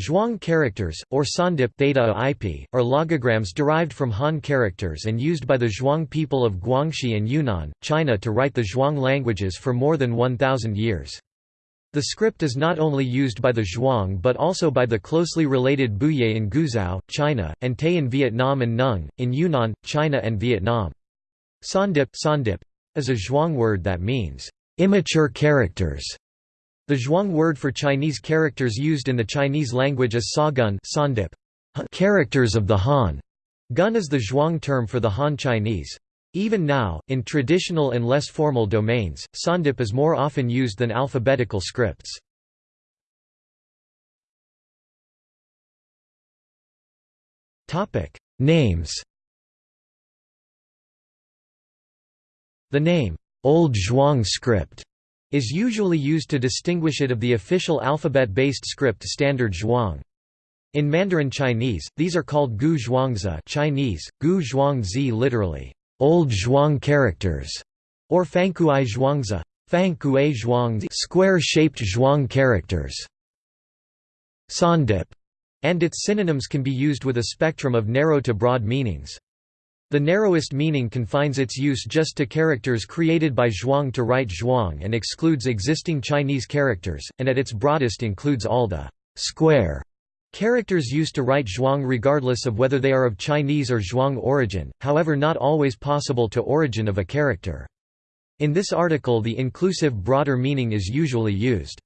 Zhuang characters, or Sawndip theta IP, are logograms derived from Han characters and used by the Zhuang people of Guangxi and Yunnan, China to write the Zhuang languages for more than 1,000 years. The script is not only used by the Zhuang but also by the closely related Bouyei in Guizhou, China, and Tay in Vietnam and Nung, in Yunnan, China and Vietnam. Sawndip, Sawndip is a Zhuang word that means, immature characters. The Zhuang word for Chinese characters used in the Chinese language is sagun characters of the Han. Gun is the Zhuang term for the Han Chinese. Even now, in traditional and less formal domains, sawndip is more often used than alphabetical scripts. Names The name, Old Zhuang script is usually used to distinguish it of the official alphabet-based script standard Zhuang. In Mandarin Chinese, these are called Gu Zhuangzi Chinese, Gu Zhuangzi literally, Old Zhuang characters, or Fangkuai Zhuangzi Fangkuai Zhuangzi square-shaped Zhuang characters. Sawndip and its synonyms can be used with a spectrum of narrow to broad meanings. The narrowest meaning confines its use just to characters created by Zhuang to write Zhuang and excludes existing Chinese characters, and at its broadest includes all the square characters used to write Zhuang regardless of whether they are of Chinese or Zhuang origin, however not always possible to origin of a character. In this article the inclusive broader meaning is usually used.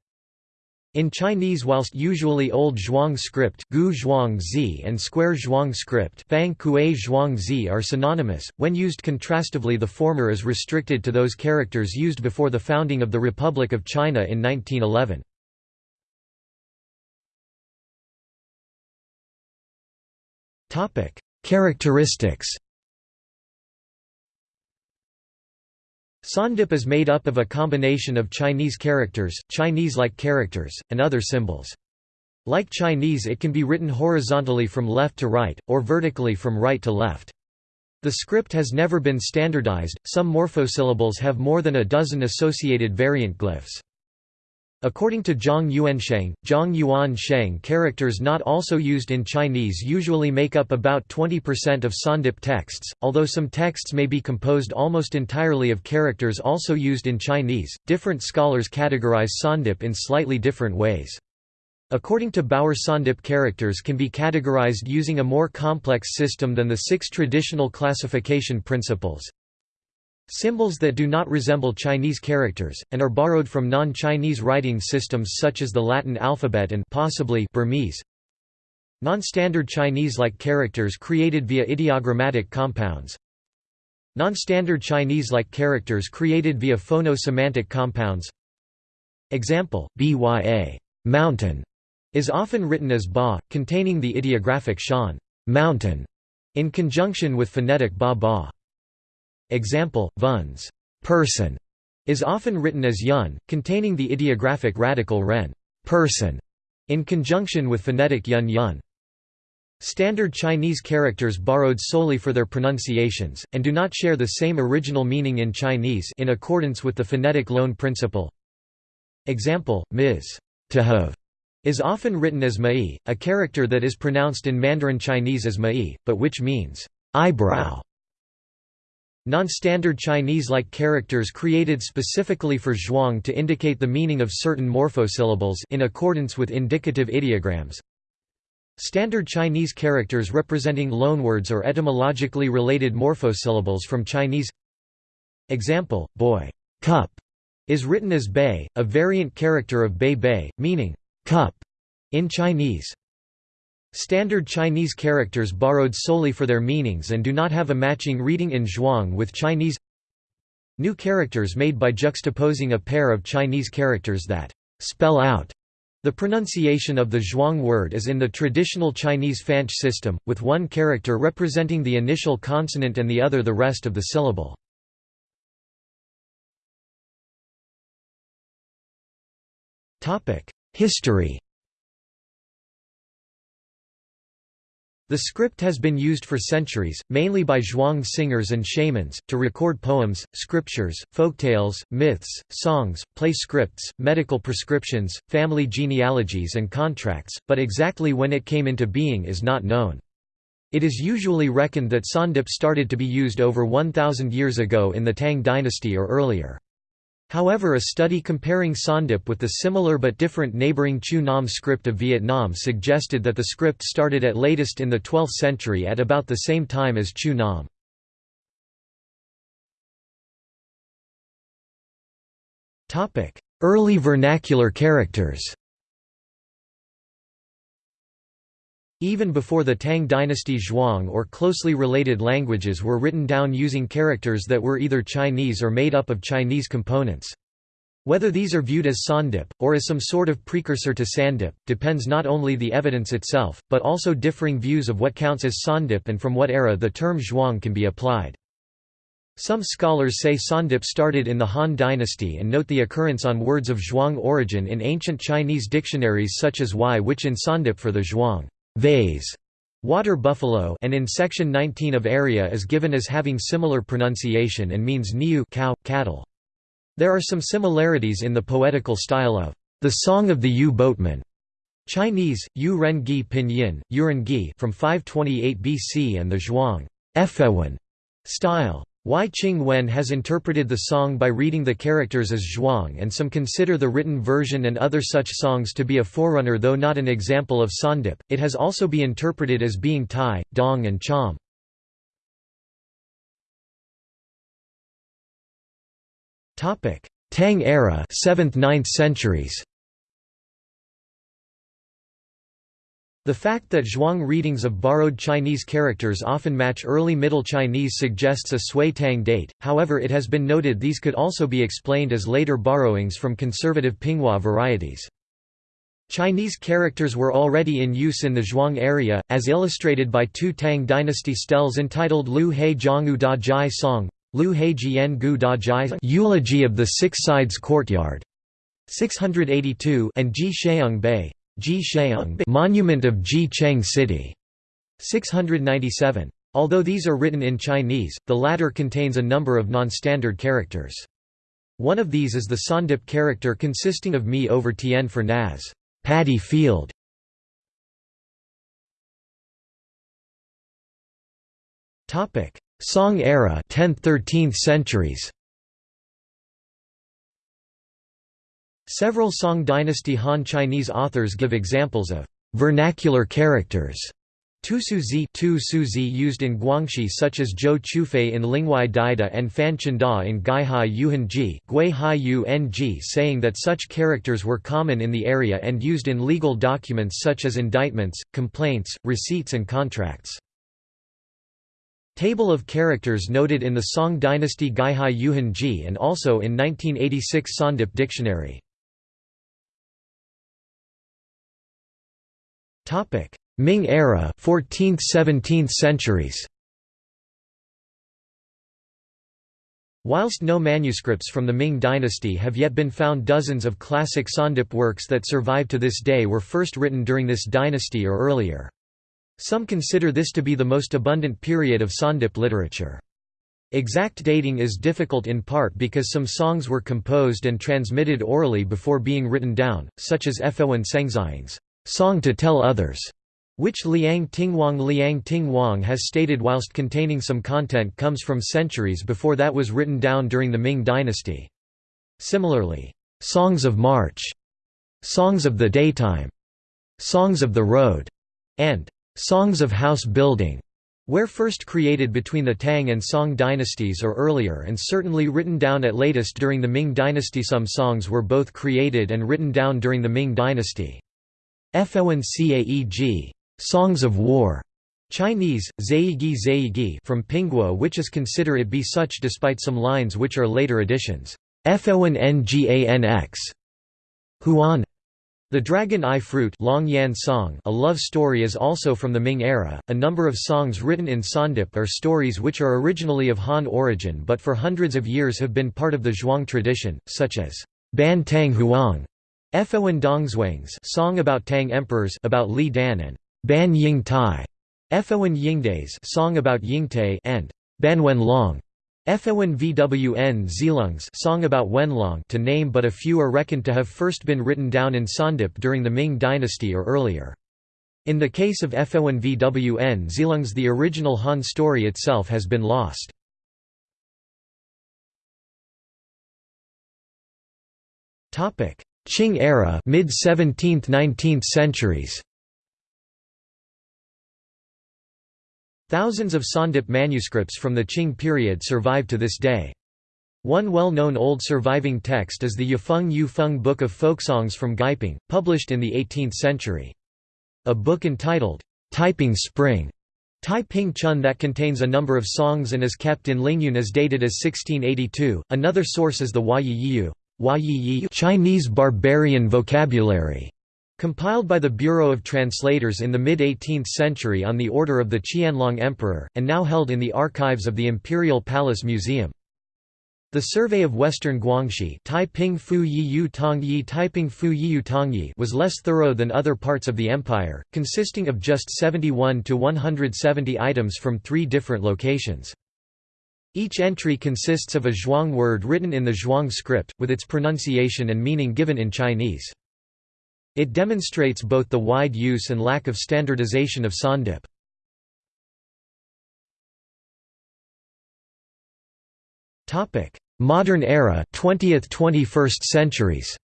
In Chinese whilst usually Old Zhuang script Gu Zhuang Zi and Square Zhuang script Fang Kuei Zhuang Zi are synonymous, when used contrastively the former is restricted to those characters used before the founding of the Republic of China in 1911. Characteristics Sawndip is made up of a combination of Chinese characters, Chinese-like characters, and other symbols. Like Chinese it can be written horizontally from left to right, or vertically from right to left. The script has never been standardized, some morphosyllables have more than a dozen associated variant glyphs. According to Zhang Yuansheng, Zhang Yuan Sheng characters not also used in Chinese usually make up about 20% of Sawndip texts, although some texts may be composed almost entirely of characters also used in Chinese. Different scholars categorize Sawndip in slightly different ways. According to Bauer Sawndip characters can be categorized using a more complex system than the six traditional classification principles. Symbols that do not resemble Chinese characters, and are borrowed from non-Chinese writing systems such as the Latin alphabet and possibly Burmese. Non-standard Chinese-like characters created via ideogrammatic compounds. Non-standard Chinese-like characters created via phono-semantic compounds. Example, bya mountain, is often written as ba, containing the ideographic shan mountain, in conjunction with phonetic ba ba. Example, vuns person is often written as yun, containing the ideographic radical ren person, in conjunction with phonetic yun yun. Standard Chinese characters borrowed solely for their pronunciations, and do not share the same original meaning in Chinese in accordance with the phonetic loan principle. Example, ms. to have is often written as mai, a character that is pronounced in Mandarin Chinese as mai, but which means eyebrow Non-standard Chinese-like characters created specifically for Zhuang to indicate the meaning of certain morphosyllables in accordance with indicative ideograms. Standard Chinese characters representing loanwords or etymologically related morphosyllables from Chinese Example, boy cup is written as bei, a variant character of bei bei, meaning cup in Chinese. Standard Chinese characters borrowed solely for their meanings and do not have a matching reading in Zhuang with Chinese New characters made by juxtaposing a pair of Chinese characters that spell out the pronunciation of the Zhuang word is in the traditional Chinese fanqie system, with one character representing the initial consonant and the other the rest of the syllable. History The script has been used for centuries, mainly by zhuang singers and shamans, to record poems, scriptures, folktales, myths, songs, play scripts, medical prescriptions, family genealogies and contracts, but exactly when it came into being is not known. It is usually reckoned that Sawndip started to be used over 1,000 years ago in the Tang dynasty or earlier. However a study comparing Sawndip with the similar but different neighbouring Chữ Nôm script of Vietnam suggested that the script started at latest in the 12th century at about the same time as Chữ Nôm. Early vernacular characters Even before the Tang dynasty Zhuang or closely related languages were written down using characters that were either Chinese or made up of Chinese components. Whether these are viewed as Sawndip, or as some sort of precursor to Sawndip, depends not only the evidence itself, but also differing views of what counts as Sawndip and from what era the term Zhuang can be applied. Some scholars say Sawndip started in the Han dynasty and note the occurrence on words of Zhuang origin in ancient Chinese dictionaries such as Y which in Sawndip for the Zhuang vase, water buffalo and in section 19 of area is given as having similar pronunciation and means niu cow, cattle. There are some similarities in the poetical style of the Song of the Yu Boatman, Chinese, Yu Ren Gi Pinyin, Yuren Gi from 528 BC and the Zhuang style. Wai Ching Wen has interpreted the song by reading the characters as zhuang and some consider the written version and other such songs to be a forerunner though not an example of Sawndip, it has also be interpreted as being Tai, Dong and Cham. Tang era 7th–9th centuries The fact that Zhuang readings of borrowed Chinese characters often match early Middle Chinese suggests a Sui Tang date, however it has been noted these could also be explained as later borrowings from conservative Pinghua varieties. Chinese characters were already in use in the Zhuang area, as illustrated by two Tang dynasty steles entitled Lu He Zhanggu Da Jai Song, Lu He Jian Gu Da Jai Eulogy of the Six Sides Courtyard, 682 and Ji Sheung Bei. Ji Monument of Ji Cheng City, 697. Although these are written in Chinese, the latter contains a number of non-standard characters. One of these is the Sawndip character consisting of mi over tien for Naz, paddy field. Topic: Song era 10th–13th centuries Several Song dynasty Han Chinese authors give examples of vernacular characters Tu-su-zi used in Guangxi such as Zhou Chufei in Lingwai Daida and Fan Chengda in Gaihai Yuhanji Gui Hai Ng saying that such characters were common in the area and used in legal documents such as indictments, complaints, receipts and contracts. Table of characters noted in the Song dynasty Gaihai Yuhanji and also in 1986 Sawndip Dictionary. Topic: Ming era, 14th–17th centuries. Whilst no manuscripts from the Ming dynasty have yet been found dozens of classic Sawndip works that survive to this day were first written during this dynasty or earlier. Some consider this to be the most abundant period of Sawndip literature. Exact dating is difficult in part because some songs were composed and transmitted orally before being written down, such as Efewen Sengzai's song to tell others, which Liang Tingwang Liang Tingwang has stated whilst containing some content comes from centuries before that was written down during the Ming dynasty. Similarly, Songs of March, Songs of the Daytime, Songs of the Road, and Songs of House Building were first created between the Tang and Song dynasties or earlier and certainly written down at latest during the Ming dynasty some songs were both created and written down during the Ming dynasty. Fewen Caeg Songs of War, Chinese, Zaigi Zaigi from Pinghua which is consider it be such despite some lines which are later additions. Fewen Nganx Huan the Dragon Eye Fruit Long Yan Song a love story is also from the Ming era. A number of songs written in Sawndip are stories which are originally of Han origin but for hundreds of years have been part of the Zhuang tradition, such as Ban Tang Huang Fewen Dongzwang's song about Tang emperors about Li Dan and Ban Ying Tai, Efowen Yingdays song about Yingtai and Banwen Long Efowen Vwn Zilungs song about Wenlong to name but a few are reckoned to have first been written down in Sawndip during the Ming dynasty or earlier. In the case of Efowen Vwn Zilungs the original Han story itself has been lost. Qing era mid 17th 19th centuries Thousands of Sawndip manuscripts from the Qing period survive to this day. One well-known old surviving text is the Yufeng Yufeng Book of Folksongs from Gaiping, published in the 18th century. A book entitled, Taiping Spring, Taiping Chun that contains a number of songs and is kept in Lingyun as dated as 1682. Another source is the Huayiyu Chinese barbarian vocabulary, compiled by the Bureau of Translators in the mid-18th century on the order of the Qianlong Emperor, and now held in the archives of the Imperial Palace Museum. The Survey of Western Guangxi Taiping Fu Yi Tongyi Taiping Fu Yi Tongyi was less thorough than other parts of the empire, consisting of just 71 to 170 items from three different locations. Each entry consists of a Zhuang word written in the Zhuang script, with its pronunciation and meaning given in Chinese. It demonstrates both the wide use and lack of standardization of Sawndip. Modern era 20th–21st centuries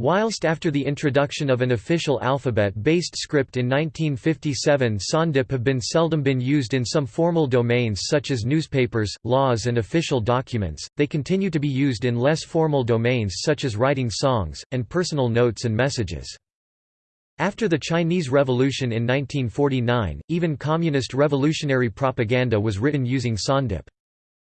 Whilst after the introduction of an official alphabet-based script in 1957 Sawndip have been seldom been used in some formal domains such as newspapers, laws and official documents, they continue to be used in less formal domains such as writing songs, and personal notes and messages. After the Chinese Revolution in 1949, even communist revolutionary propaganda was written using Sawndip.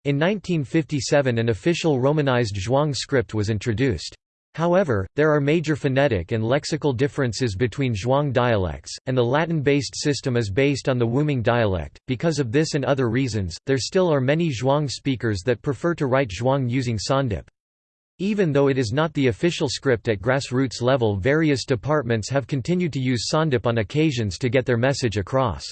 In 1957 an official romanized Zhuang script was introduced. However, there are major phonetic and lexical differences between Zhuang dialects, and the Latin-based system is based on the Wuming dialect. Because of this and other reasons, there still are many Zhuang speakers that prefer to write Zhuang using Sawndip. Even though it is not the official script at grassroots level various departments have continued to use Sawndip on occasions to get their message across.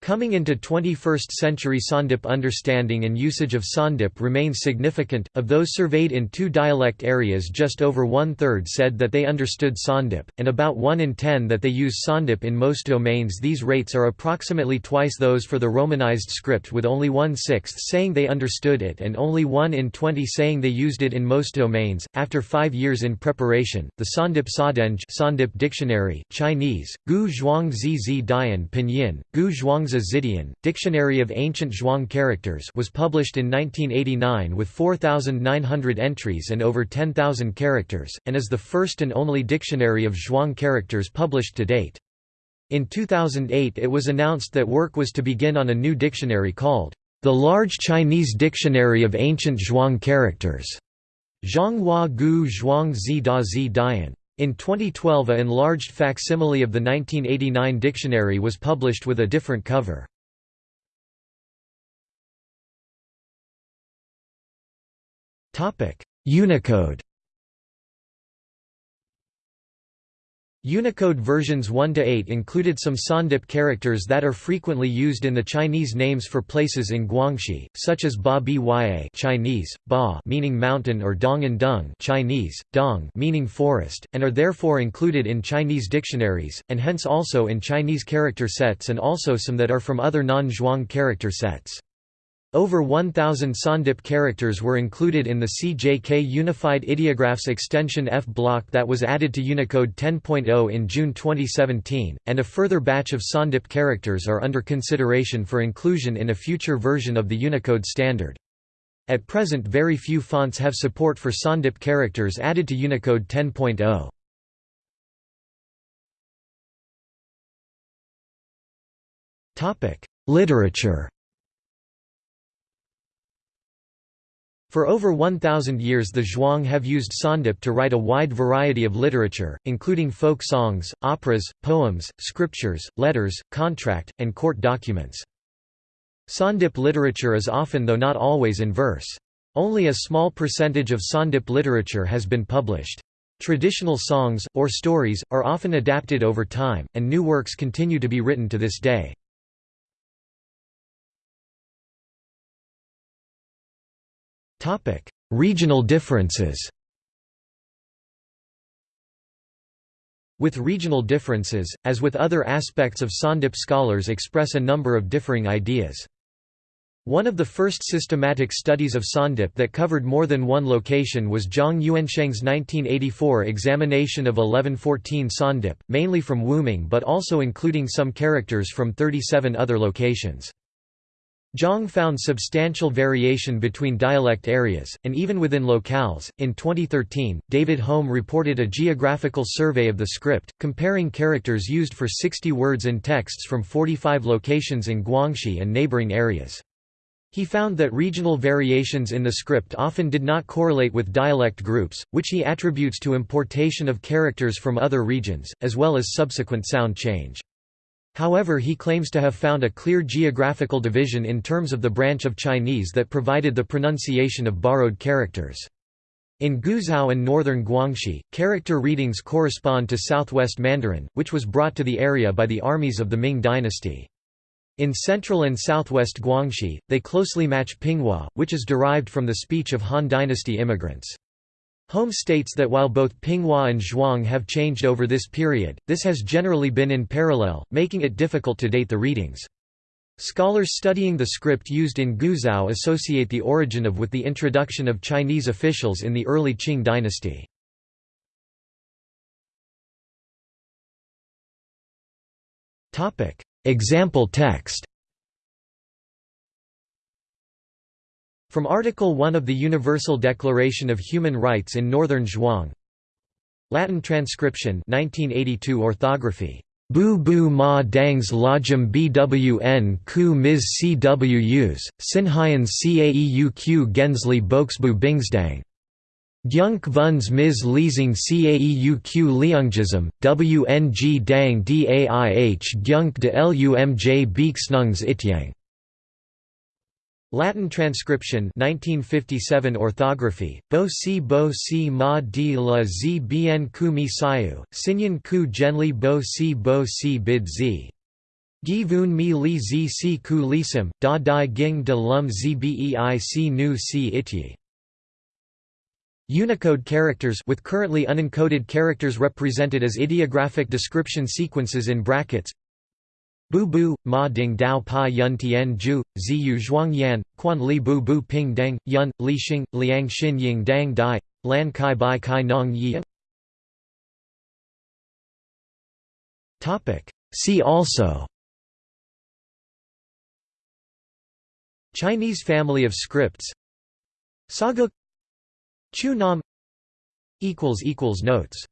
Coming into 21st century Sawndip understanding and usage of Sawndip remains significant. Of those surveyed in two dialect areas, just over one third said that they understood Sawndip, and about 1 in 10 that they use Sawndip in most domains. These rates are approximately twice those for the Romanized script, with only one sixth saying they understood it and only 1 in 20 saying they used it in most domains. After five years in preparation, the Sawndip Sadeng Sondip Dictionary, Chinese, Gu Zhuang Zi Dian Pinyin, Gu Zhuang Zhuangzi Zidian, Dictionary of Ancient Zhuang Characters was published in 1989 with 4,900 entries and over 10,000 characters, and is the first and only dictionary of Zhuang characters published to date. In 2008 it was announced that work was to begin on a new dictionary called, "...the Large Chinese Dictionary of Ancient Zhuang Characters", Zhonghua Gu Zhuang Zi Da Zi Dian. In 2012 a enlarged facsimile of the 1989 dictionary was published with a different cover. Unicode Unicode versions 1 to 8 included some Sawndip characters that are frequently used in the Chinese names for places in Guangxi, such as Ba Bya Chinese, Ba meaning mountain or Dong and Dung Chinese, Dong meaning forest, and are therefore included in Chinese dictionaries, and hence also in Chinese character sets and also some that are from other non-Zhuang character sets. Over 1,000 Sawndip characters were included in the CJK Unified Ideographs extension F block that was added to Unicode 10.0 in June 2017, and a further batch of Sawndip characters are under consideration for inclusion in a future version of the Unicode standard. At present very few fonts have support for Sawndip characters added to Unicode 10.0. Literature For over 1,000 years the Zhuang have used Sawndip to write a wide variety of literature, including folk songs, operas, poems, scriptures, letters, contract, and court documents. Sawndip literature is often though not always in verse. Only a small percentage of Sawndip literature has been published. Traditional songs, or stories, are often adapted over time, and new works continue to be written to this day. Regional differences With regional differences, as with other aspects of Sawndip scholars express a number of differing ideas. One of the first systematic studies of Sawndip that covered more than one location was Zhang Yuansheng's 1984 examination of 1114 Sawndip, mainly from Wuming but also including some characters from 37 other locations. Zhang found substantial variation between dialect areas, and even within locales. In 2013, David Holm reported a geographical survey of the script, comparing characters used for 60 words in texts from 45 locations in Guangxi and neighboring areas. He found that regional variations in the script often did not correlate with dialect groups, which he attributes to importation of characters from other regions, as well as subsequent sound change. However he claims to have found a clear geographical division in terms of the branch of Chinese that provided the pronunciation of borrowed characters. In Guizhou and northern Guangxi, character readings correspond to southwest Mandarin, which was brought to the area by the armies of the Ming dynasty. In central and southwest Guangxi, they closely match Pinghua, which is derived from the speech of Han dynasty immigrants. Holm states that while both Pinghua and Zhuang have changed over this period, this has generally been in parallel, making it difficult to date the readings. Scholars studying the script used in Guizhou associate the origin of with the introduction of Chinese officials in the early Qing dynasty. Example text From Article 1 of the Universal Declaration of Human Rights in Northern Zhuang Latin transcription 1982 orthography Bu bu ma dangs lojum bwn ku mis cwus, sinhyans caeuq gensli boxbu bingsdang. Gyunk vuns mis leasing caeuq leungjism, wng dang daih gyunk de lumj beaksnungs ityang. Latin transcription 1957 orthography, bo si bo si ma di la zi bien ku mi sayu, sinyan ku genli bo si bo si bid zi. Gi vun mi li zi si ku lisim, da di ging de lum zi bei si nu si ityi. Unicode characters with currently unencoded characters represented as ideographic description sequences in brackets Bu bu, ma ding dao pa yun tian ju, ziyu zhuang yan, quan li bu bu ping deng, yun, li xing, liang xin ying dang dai, lan kai bai kai nong yi. See also Chinese family of scripts Saga Chữ Nôm Equals Notes